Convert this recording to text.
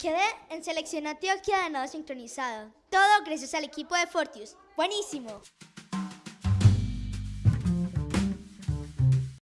Quedé en selección Antioquia de nado sincronizado. Todo gracias al equipo de Fortius. ¡Buenísimo!